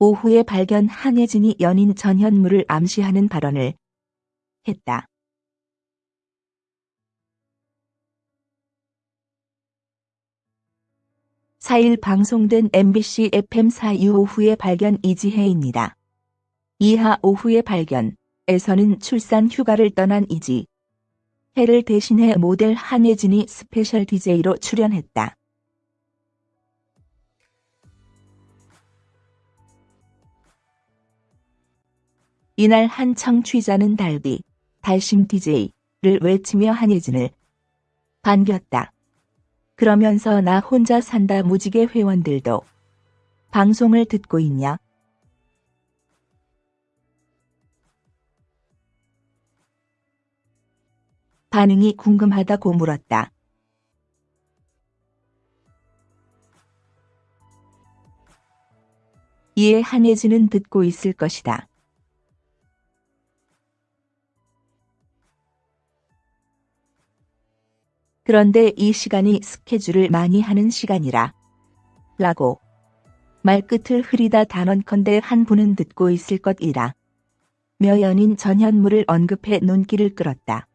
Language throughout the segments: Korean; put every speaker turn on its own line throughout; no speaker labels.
오후의 발견 한혜진이 연인 전현무를 암시하는 발언을 했다. 4일 방송된 MBC FM4U 오후의 발견 이지혜입니다. 이하 오후의 발견에서는 출산 휴가를 떠난 이지혜를 대신해 모델 한혜진이 스페셜 DJ로 출연했다. 이날 한 청취자는 달비, 달심 DJ를 외치며 한혜진을 반겼다. 그러면서 나 혼자 산다 무지개 회원들도 방송을 듣고 있냐? 반응이 궁금하다고 물었다. 이에 한혜진은 듣고 있을 것이다. 그런데 이 시간이 스케줄을 많이 하는 시간이라. 라고. 말끝을 흐리다 단언컨대 한 분은 듣고 있을 것이라. 며 연인 전현무를 언급해 눈길을 끌었다.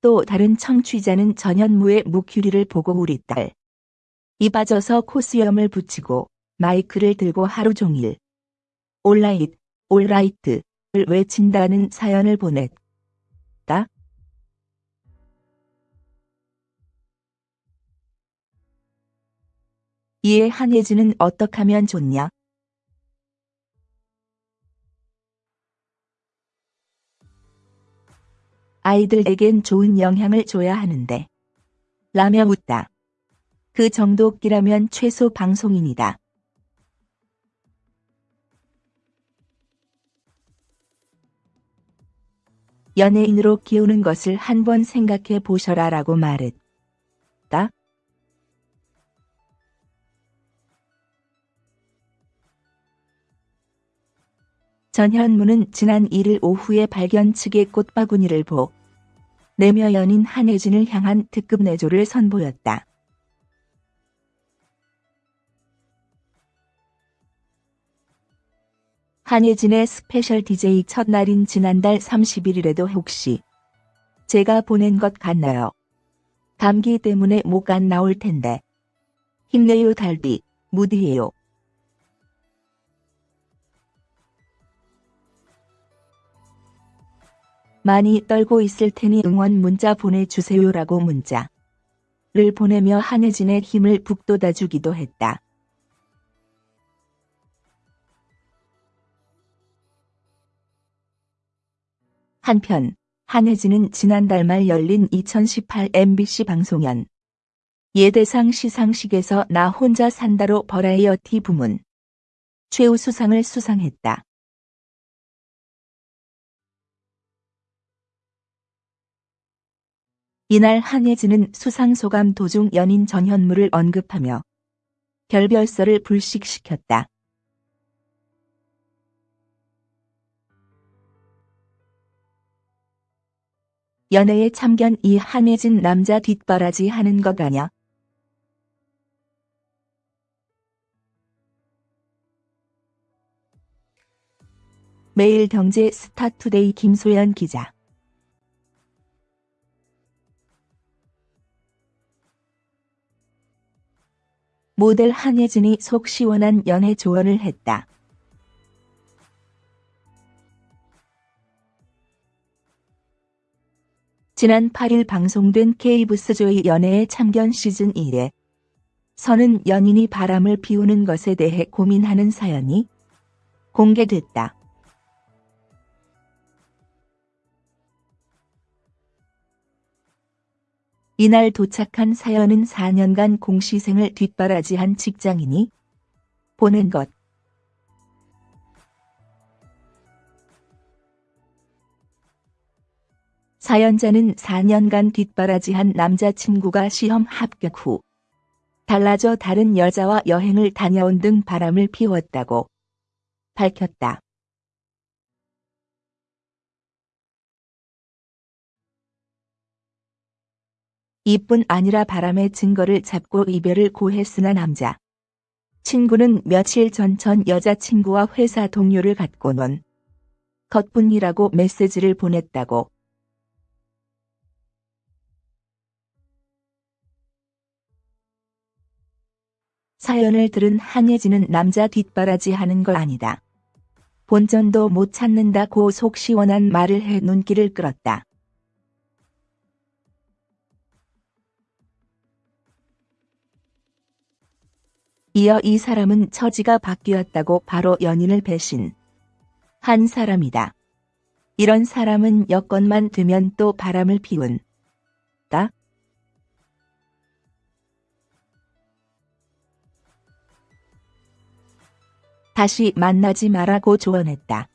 또 다른 청취자는 전현무의 무큐리를 보고 우리 딸. 이 빠져서 코수염을 붙이고 마이크를 들고 하루 종일 온라인 올라이트를 외친다는 사연을 보냈다. 이에 한예진은 어떡 하면 좋냐? 아이들에겐 좋은 영향을 줘야 하는데. 라며 묻다. 그 정도 끼라면 최소 방송인이다. 연예인으로 키우는 것을 한번 생각해 보셔라 라고 말했다. 전현무는 지난 1일 오후의 발견 측에 꽃바구니를 보내며 연인 한혜진을 향한 특급 내조를 선보였다. 한혜진의 스페셜 DJ 첫날인 지난달 31일에도 혹시 제가 보낸 것 같나요? 감기 때문에 목 안 나올 텐데. 힘내요 달비, 무디해요. 많이 떨고 있을 테니 응원 문자 보내주세요라고 문자를 보내며 한혜진의 힘을 북돋아주기도 했다. 한편 한혜진은 지난달 말 열린 2018 MBC 방송연 예대상 시상식에서 나 혼자 산다로 버라이어티 부문 최우수상을 수상했다. 이날 한혜진은 수상 소감 도중 연인 전현무를 언급하며 결별설을 불식시켰다. 연애에 참견 이 한혜진 남자 뒷바라지 하는 것 아냐? 매일경제 스타투데이 김소연 기자 모델 한혜진이 속 시원한 연애 조언을 했다. 지난 8일 방송된 케이브스조의 연애의 참견 시즌 1에 서는 연인이 바람을 피우는 것에 대해 고민하는 사연이 공개됐다. 이날 도착한 사연은 4년간 공시생을 뒷바라지한 직장인이 보낸 것. 사연자는 4년간 뒷바라지한 남자친구가 시험 합격 후 달라져 다른 여자와 여행을 다녀온 등 바람을 피웠다고 밝혔다. 이뿐 아니라 바람의 증거를 잡고 이별을 고했으나 남자. 친구는 며칠 전 전 여자친구와 회사 동료를 갖고 논 것뿐이라고 메시지를 보냈다고. 사연을 들은 한예진은 남자 뒷바라지 하는 거 아니다. 본전도 못 찾는다고 속 시원한 말을 해 눈길을 끌었다. 이어 이 사람은 처지가 바뀌었다고 바로 연인을 배신. 한 사람이다. 이런 사람은 여건만 되면 또 바람을 피운. 다. 다시 만나지 말라고 조언했다.